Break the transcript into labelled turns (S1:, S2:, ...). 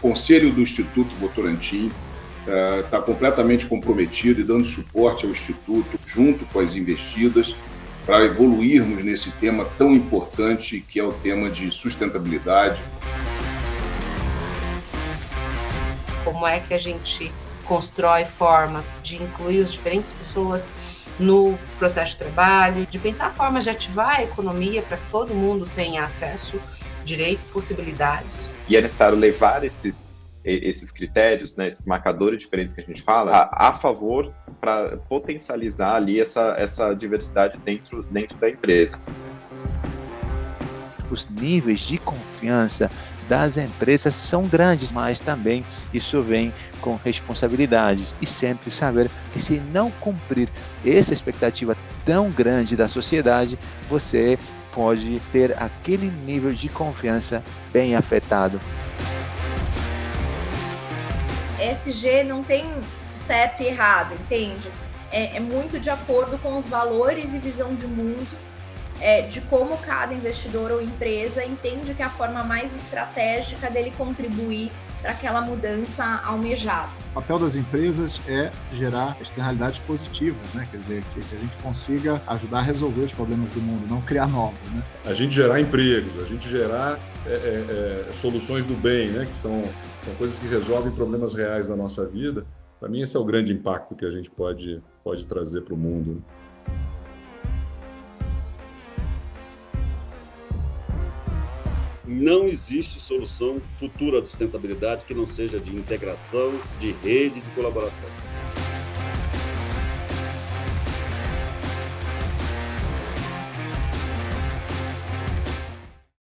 S1: Conselho do Instituto Votorantim está uh, completamente comprometido e dando suporte ao Instituto, junto com as investidas, para evoluirmos nesse tema tão importante que é o tema de sustentabilidade.
S2: Como é que a gente constrói formas de incluir as diferentes pessoas no processo de trabalho, de pensar formas de ativar a economia para que todo mundo tenha acesso, direito, possibilidades.
S3: E é necessário levar esses esses critérios, né, esses marcadores diferentes que a gente fala, a, a favor para potencializar ali essa, essa diversidade dentro, dentro da empresa.
S4: Os níveis de confiança das empresas são grandes, mas também isso vem com responsabilidades e sempre saber que se não cumprir essa expectativa tão grande da sociedade, você pode ter aquele nível de confiança bem afetado.
S5: SG não tem certo e errado, entende? É, é muito de acordo com os valores e visão de mundo é, de como cada investidor ou empresa entende que é a forma mais estratégica dele contribuir para aquela mudança almejada.
S6: O papel das empresas é gerar externalidades positivas, né? quer dizer, que, que a gente consiga ajudar a resolver os problemas do mundo, não criar novos. Né?
S7: A gente gerar empregos, a gente gerar é, é, é, soluções do bem, né? que são, são coisas que resolvem problemas reais da nossa vida. Para mim, esse é o grande impacto que a gente pode, pode trazer para o mundo.
S8: Não existe solução futura de sustentabilidade que não seja de integração, de rede, de colaboração.